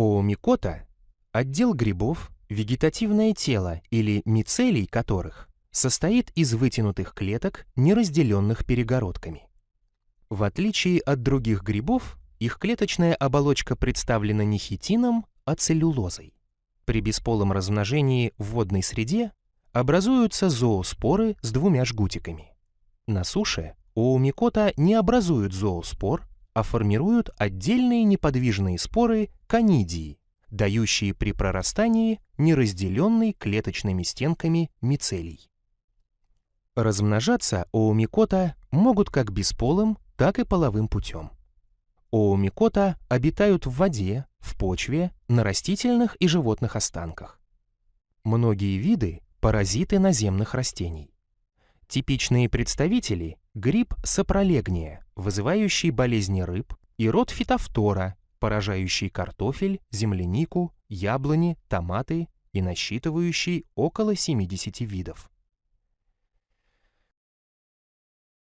Оомикота – отдел грибов, вегетативное тело или мицелий которых состоит из вытянутых клеток, не разделенных перегородками. В отличие от других грибов, их клеточная оболочка представлена не хитином, а целлюлозой. При бесполом размножении в водной среде образуются зооспоры с двумя жгутиками. На суше оомикота не образуют зооспор, а формируют отдельные неподвижные споры конидии, дающие при прорастании неразделенный клеточными стенками мицелий. Размножаться оомикота могут как бесполым, так и половым путем. Оомикота обитают в воде, в почве, на растительных и животных останках. Многие виды – паразиты наземных растений. Типичные представители – гриб сапролегния, вызывающий болезни рыб, и род фитофтора, поражающий картофель, землянику, яблони, томаты и насчитывающий около 70 видов.